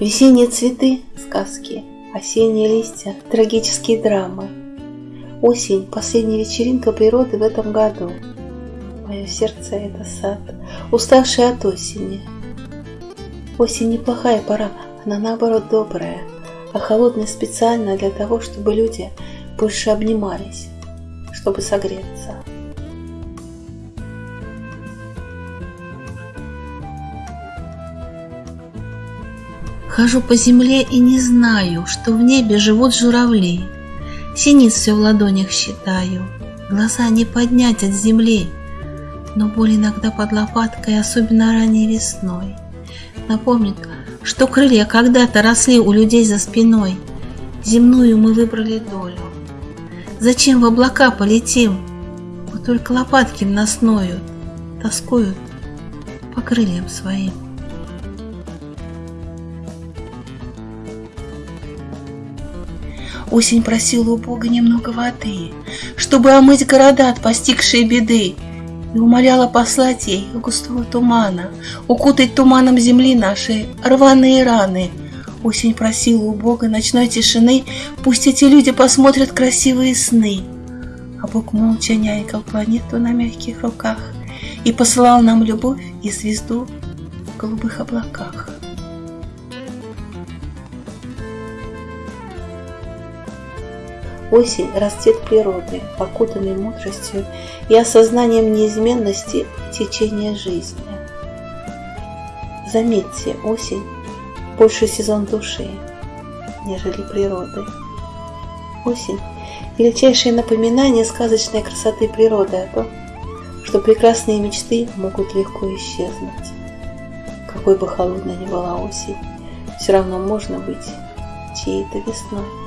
Весенние цветы – сказки, осенние листья – трагические драмы. Осень – последняя вечеринка природы в этом году. Мое сердце – это сад, уставший от осени. Осень – неплохая пора, она наоборот добрая, а холодная специально для того, чтобы люди больше обнимались, чтобы согреться. Хожу по земле и не знаю, что в небе живут журавли. Синиц все в ладонях считаю, глаза не поднять от земли. Но боль иногда под лопаткой, особенно ранней весной. Напомнит, что крылья когда-то росли у людей за спиной. Земную мы выбрали долю. Зачем в облака полетим? Вот только лопатки нас ноют, тоскуют по крыльям своим. Осень просила у Бога немного воды, чтобы омыть города от постигшей беды, и умоляла послать ей густого тумана, укутать туманом земли наши рваные раны. Осень просила у Бога ночной тишины, пусть эти люди посмотрят красивые сны. А Бог молча нянькал планету на мягких руках и посылал нам любовь и звезду в голубых облаках. Осень – расцвет природы, окутанный мудростью и осознанием неизменности течения жизни. Заметьте, осень – больше сезон души, нежели природы. Осень – величайшее напоминание сказочной красоты природы о том, что прекрасные мечты могут легко исчезнуть. Какой бы холодной ни была осень, все равно можно быть чьей-то весной.